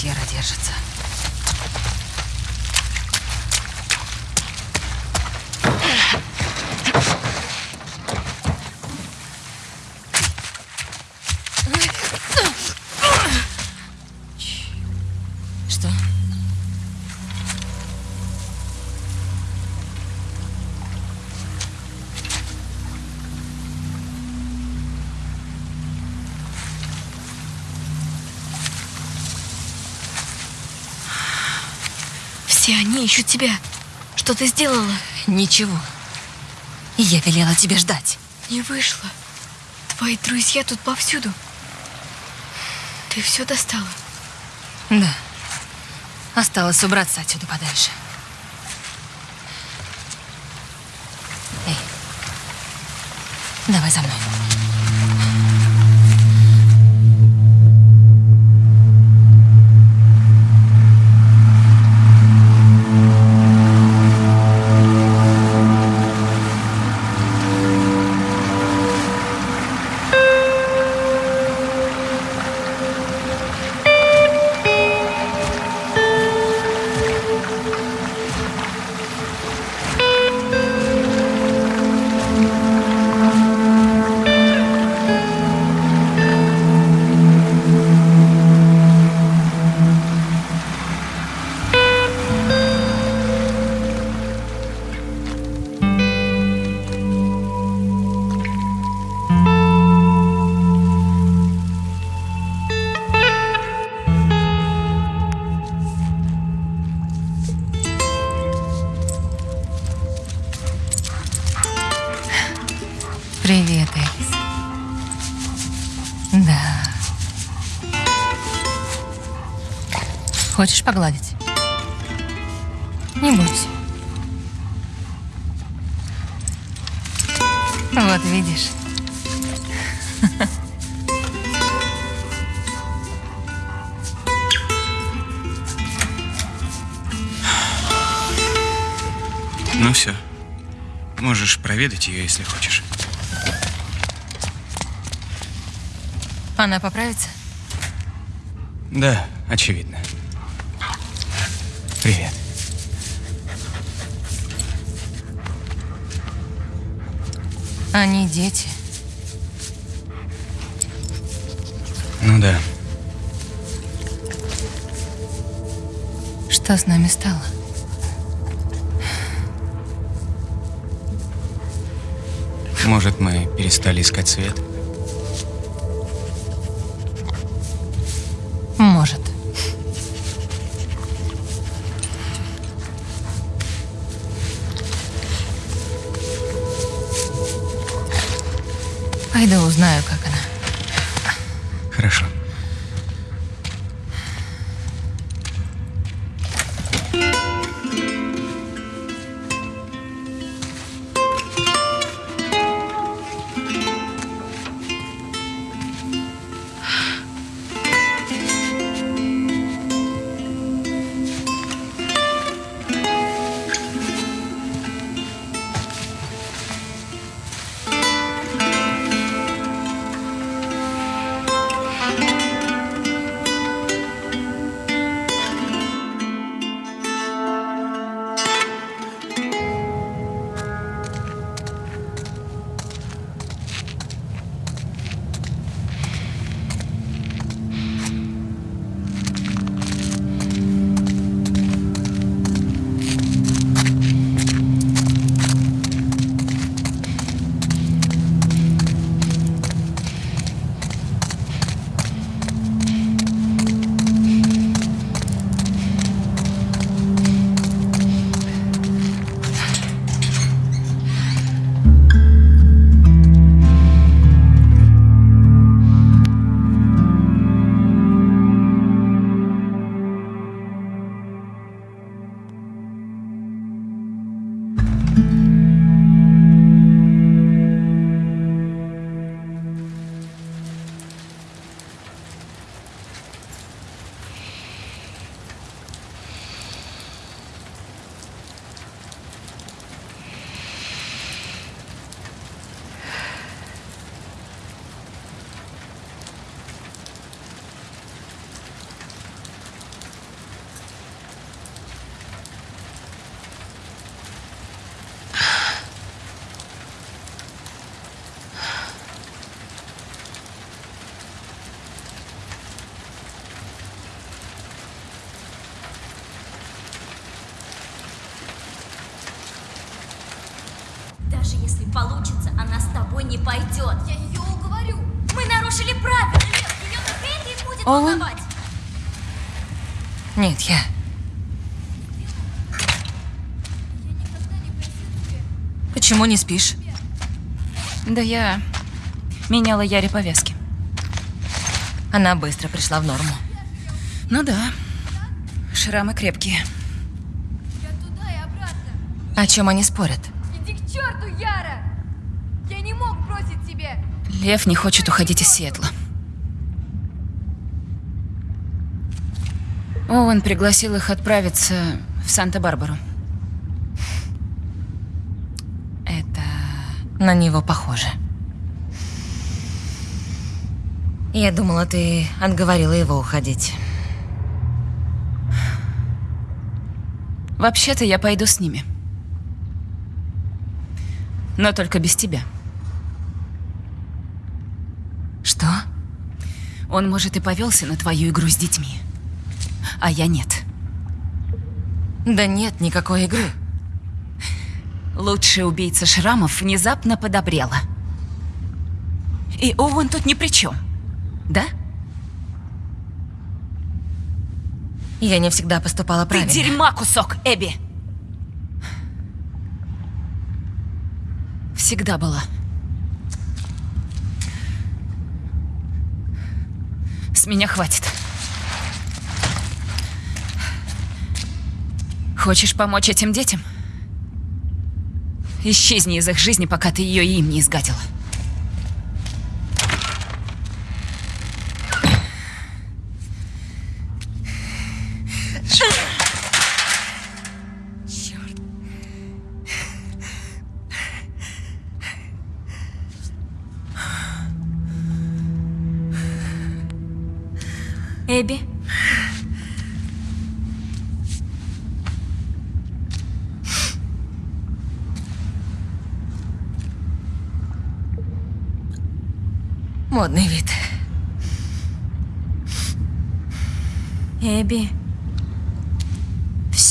Яра держится. Все они ищут тебя. Что ты сделала? Ничего. Я велела тебе ждать. Не вышло. Твои друзья тут повсюду. Ты все достала. Да. Осталось убраться отсюда подальше. Эй. Давай за мной. Хочешь погладить? Не бойся. Вот видишь. Ну все. Можешь проведать ее, если хочешь. Она поправится? Да, очевидно. Привет. Они дети. Ну да. Что с нами стало? Может, мы перестали искать свет? Пойду узнаю, не пойдет. Я ее уговорю. Мы нарушили правила. Ее только это и будет Оуэн? волновать. Нет, я... Почему не спишь? Да я меняла Яре повязки. Она быстро пришла в норму. Ну да, шрамы крепкие. Я туда и обратно. О чем они спорят? Иди к черту, Яра! Я не мог бросить тебя. Лев не хочет уходить из Сиэтла. Оуэн пригласил их отправиться в Санта-Барбару. Это на него похоже. Я думала, ты отговорила его уходить. Вообще-то я пойду с ними. Но только без тебя. Что? Он, может, и повелся на твою игру с детьми. А я нет. Да нет никакой игры. Лучшая убийца шрамов внезапно подобрела. И Оуэн тут ни при чем. Да? Я не всегда поступала правильно. Ты дерьма кусок, Эбби! Всегда была. С меня хватит. Хочешь помочь этим детям? Исчезни из их жизни, пока ты ее им не изгадила.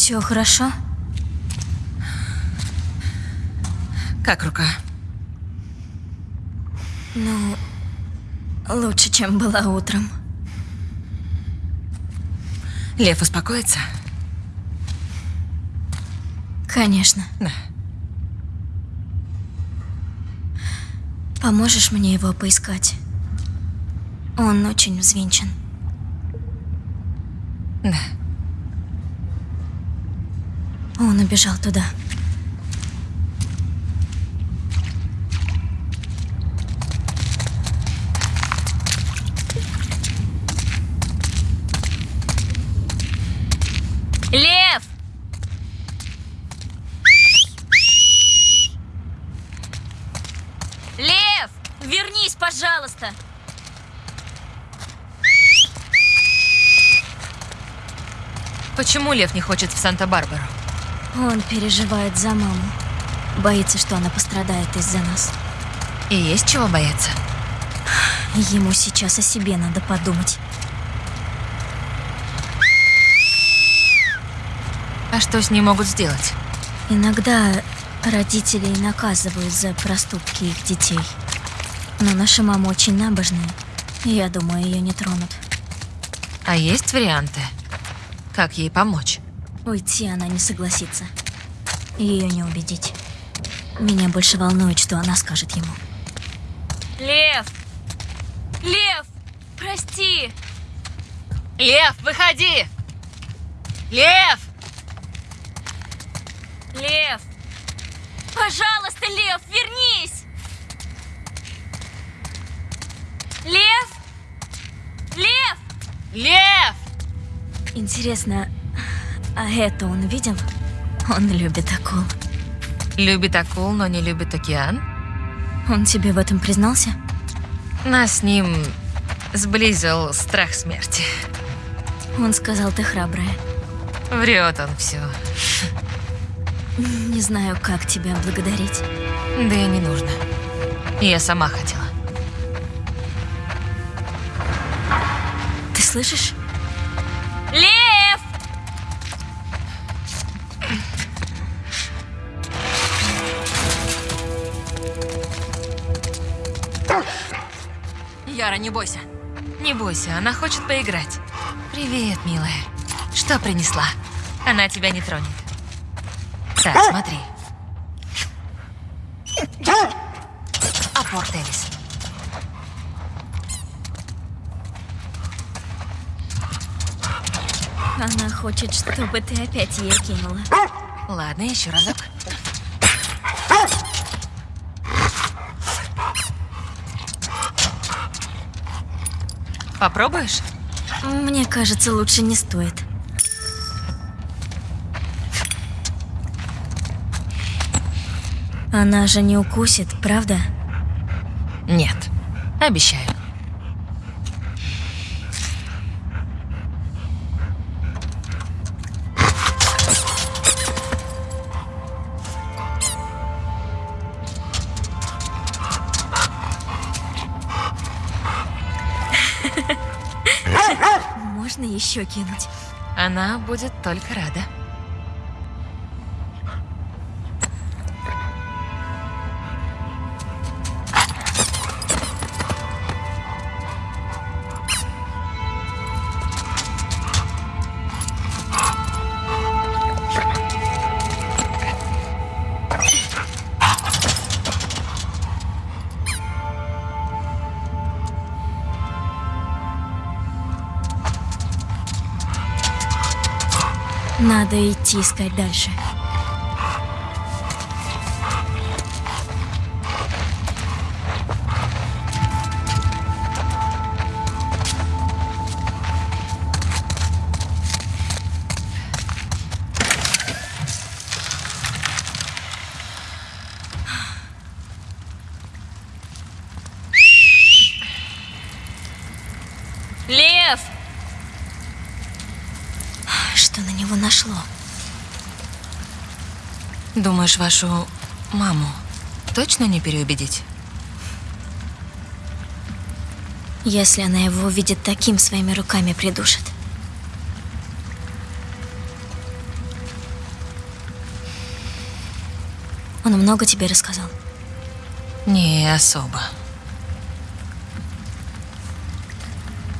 Все хорошо? Как рука? Ну, лучше, чем была утром. Лев успокоится? Конечно. Да. Поможешь мне его поискать? Он очень взвинчен. Да. Он убежал туда. Лев! Лев! Вернись, пожалуйста! Почему Лев не хочет в Санта-Барбару? Он переживает за маму. Боится, что она пострадает из-за нас. И есть чего бояться? Ему сейчас о себе надо подумать. А что с ней могут сделать? Иногда родителей наказывают за проступки их детей. Но наша мама очень набожная. Я думаю, ее не тронут. А есть варианты? Как ей помочь? Уйти она не согласится. Ее не убедить. Меня больше волнует, что она скажет ему. Лев! Лев! Прости! Лев, выходи! Лев! Лев! Пожалуйста, Лев, вернись! Лев! Лев! Лев! Интересно, а это он видел? Он любит акул. Любит акул, но не любит океан? Он тебе в этом признался? Нас с ним сблизил страх смерти. Он сказал, ты храбрая. Врет он все. Не знаю, как тебя благодарить. Да и не нужно. Я сама хотела. Ты слышишь? Не бойся. Не бойся, она хочет поиграть. Привет, милая. Что принесла? Она тебя не тронет. Так, смотри. Апорт, Элис. Она хочет, чтобы ты опять ее кинула. Ладно, еще разок. Попробуешь? Мне кажется, лучше не стоит. Она же не укусит, правда? Нет. Обещаю. Можно еще кинуть? Она будет только рада. Надо идти искать дальше. Него нашло? Думаешь, вашу маму точно не переубедить? Если она его видит таким, своими руками придушит. Он много тебе рассказал? Не особо.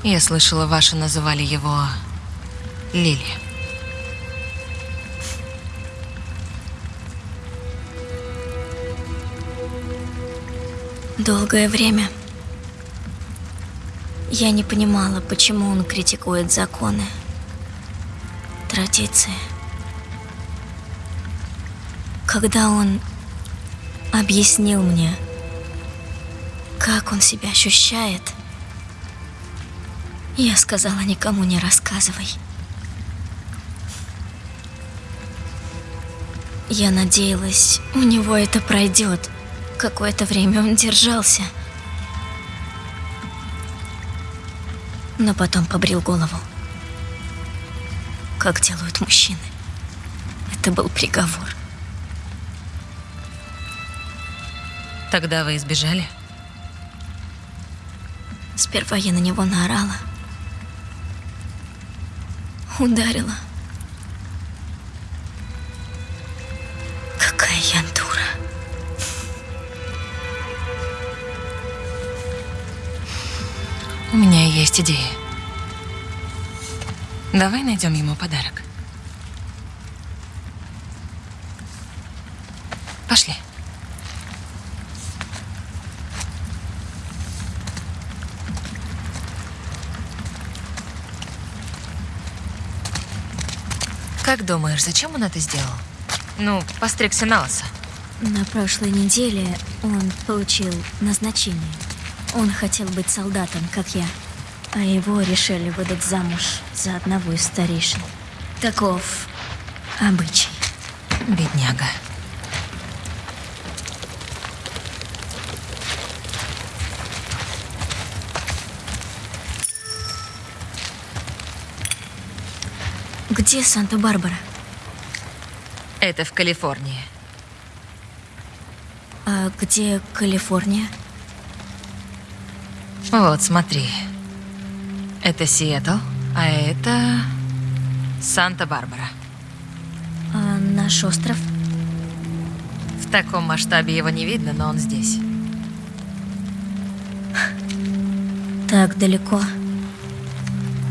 Я слышала, ваши называли его Лили. Долгое время я не понимала, почему он критикует законы, традиции. Когда он объяснил мне, как он себя ощущает, я сказала никому не рассказывай. Я надеялась, у него это пройдет. Какое-то время он держался. Но потом побрил голову. Как делают мужчины. Это был приговор. Тогда вы избежали? Сперва я на него наорала. Ударила. У меня есть идея. Давай найдем ему подарок. Пошли. Как думаешь, зачем он это сделал? Ну, постригся на лысо. На прошлой неделе он получил назначение. Он хотел быть солдатом, как я. А его решили выдать замуж за одного из старейшин. Таков обычай. Бедняга. Где Санта-Барбара? Это в Калифорнии. А где Калифорния? Вот, смотри. Это Сиэтл, а это Санта-Барбара. А наш остров? В таком масштабе его не видно, но он здесь. так далеко.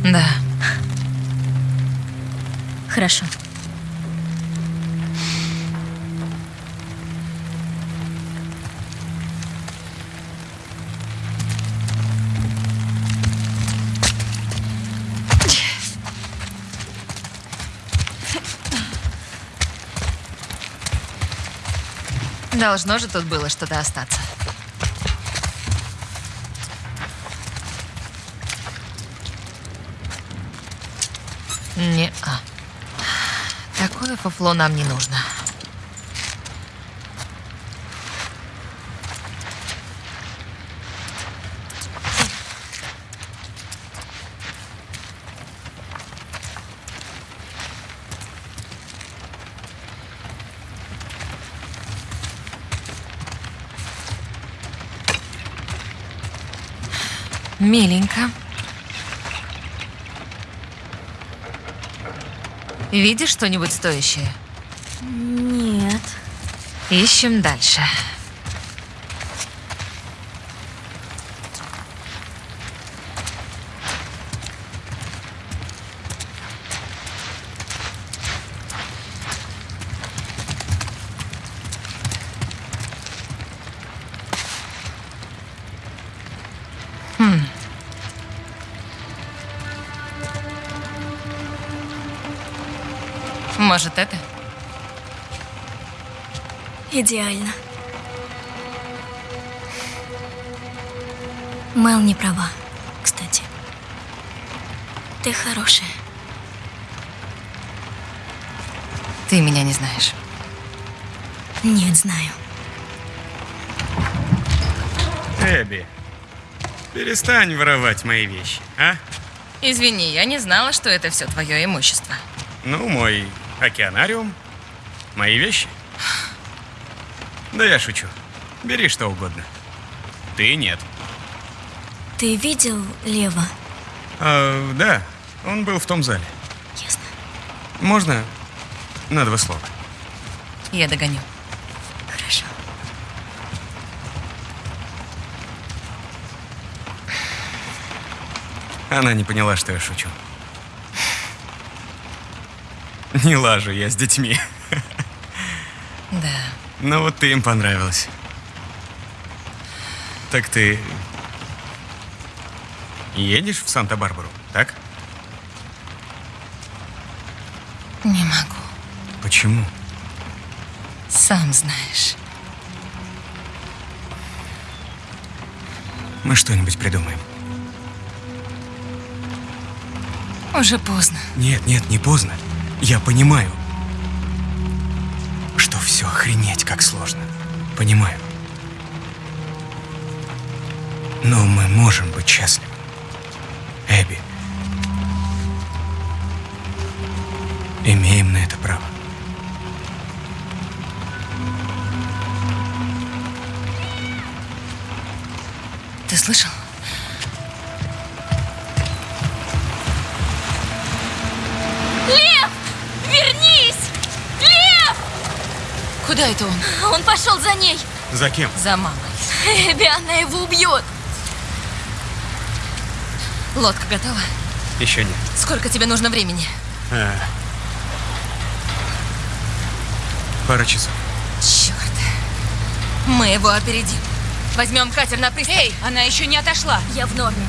Да. Хорошо. Должно же тут было что-то остаться. Не-а. Такое фуфло нам не нужно. Миленько. Видишь что-нибудь стоящее? Нет. Ищем дальше. Хм. Может, это? Идеально. Мел не права, кстати. Ты хорошая. Ты меня не знаешь. Нет, знаю. Эбби, перестань воровать мои вещи, а? Извини, я не знала, что это все твое имущество. Ну, мой океанариум, мои вещи. Да я шучу. Бери что угодно. Ты нет. Ты видел Лева? А, да, он был в том зале. Ясно. Можно на два слова? Я догоню. Хорошо. Она не поняла, что я шучу. Не лажу я с детьми. Да. Но вот ты им понравилась. Так ты едешь в Санта-Барбару, так? Не могу. Почему? Сам знаешь. Мы что-нибудь придумаем. Уже поздно. Нет, нет, не поздно. Я понимаю, что все охренеть как сложно. Понимаю. Но мы можем быть счастливы. Эбби. Имеем на это право. Ты слышал? Куда это он? Он пошел за ней. За кем? За мамой. Эбби, она его убьет. Лодка готова? Еще нет. Сколько тебе нужно времени? А. Пара часов. Черт. Мы его опередим. Возьмем катер на пристань. Эй, она еще не отошла. Я в норме.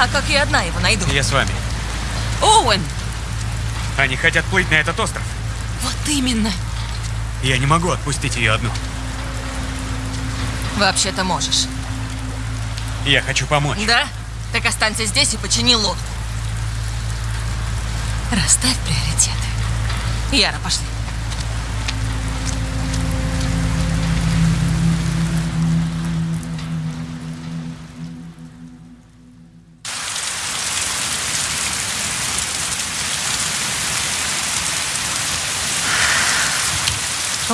А как я одна его найду? Я с вами. Оуэн! Они хотят плыть на этот остров. Вот именно. Я не могу отпустить ее одну. Вообще-то можешь. Я хочу помочь. Да? Так останься здесь и почини лодку. Расставь приоритеты. Яра, пошли.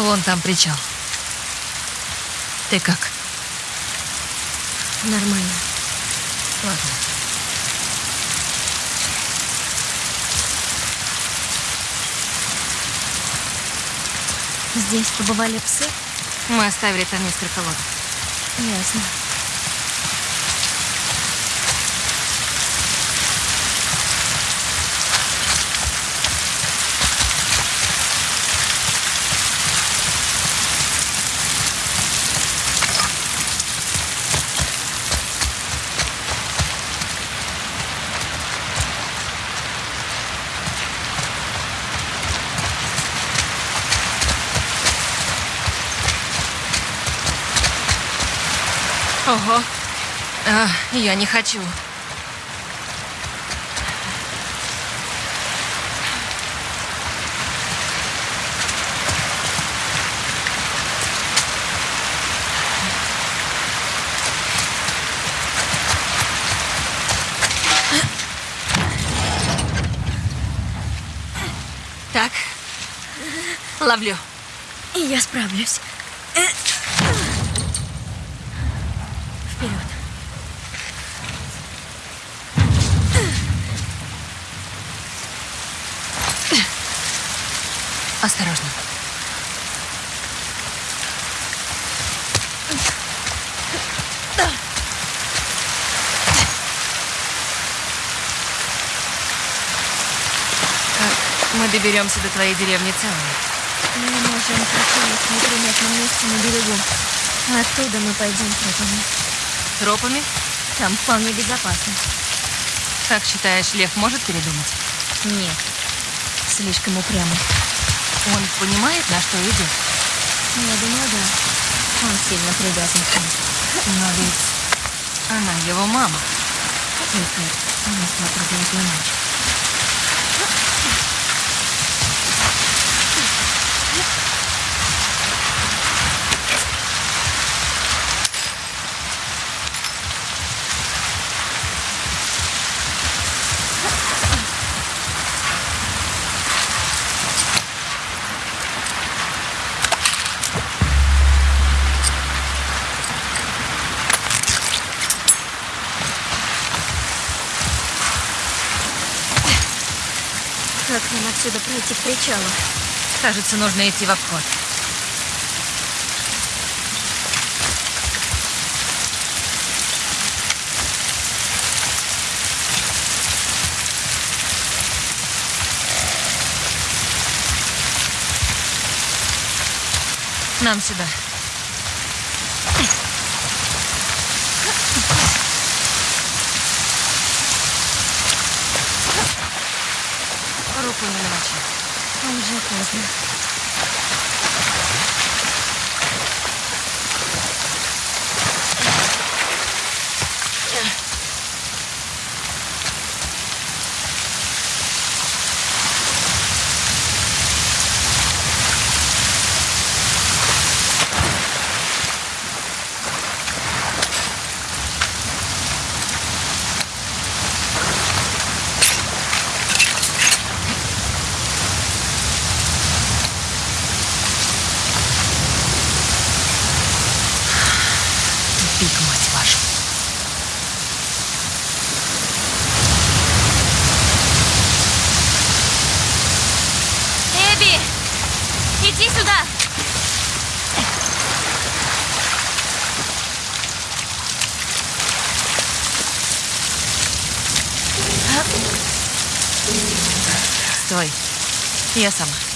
Вон там причал. Ты как? Нормально. Ладно. Здесь побывали псы? Мы оставили там несколько лодок. Ясно. Ого. А, я не хочу. Так. Ловлю. Я справлюсь. Осторожно. Как мы доберемся до твоей деревни целыми? Мы можем проходить в неприметном месте на берегу. Оттуда мы пойдем тропами. Тропами? Там вполне безопасно. Как считаешь, Лев может передумать? Нет. Слишком упрямый. Он понимает, на что идет? Я думаю, да. Он сильно привязан к ней. Но ведь она его мама. Только несла проклятую ночь. Как нам пройти к причалу? Кажется, нужно идти в обход. Нам сюда. Руку не намочи. Уже поздно. Тупик, мать вашу. Эбби! Иди сюда! Стой. Я сама.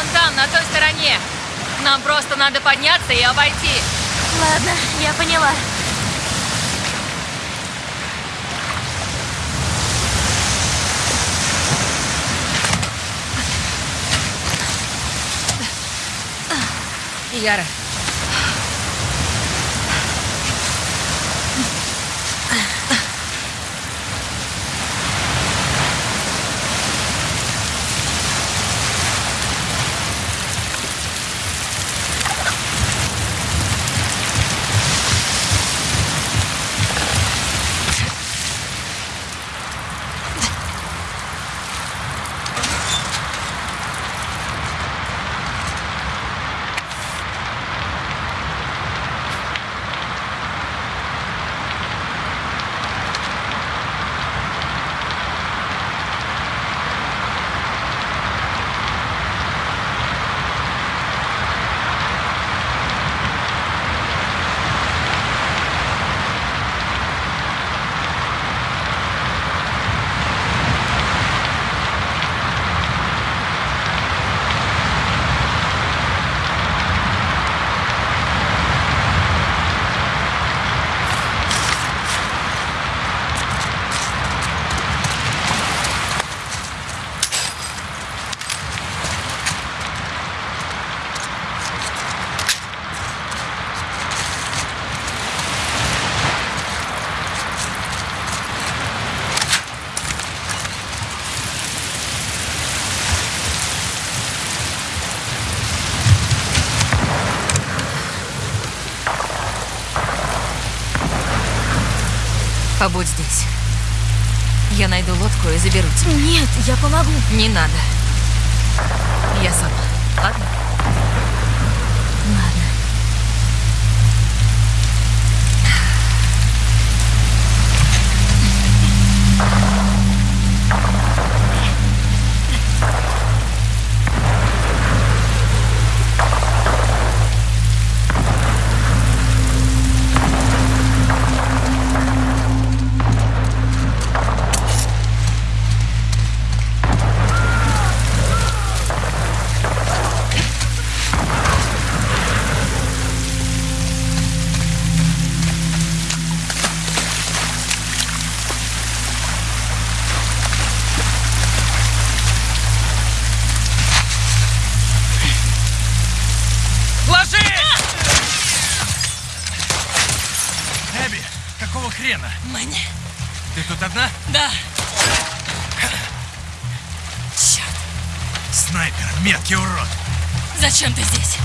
Вон там, на той стороне. Нам просто надо подняться и обойти. Ладно, я поняла. Яра. Побудь здесь. Я найду лодку и заберу тебя. Нет, я помогу. Не надо. Я сама. Ладно? Ладно. Одна? Да. Снайпер, меткий урод. Зачем ты здесь?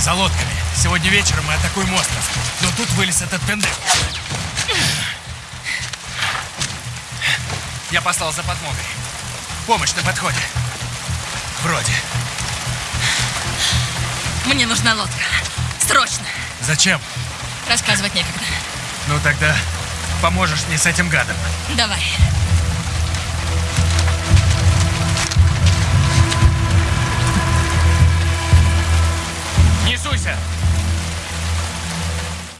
За лодками. Сегодня вечером мы атакуем остров. Но тут вылез этот пендек. Я послал за подмогой. Помощь на подходе. Вроде. Мне нужна лодка. Срочно. Зачем? Рассказывать некогда. Ну тогда поможешь мне с этим гадом. Давай.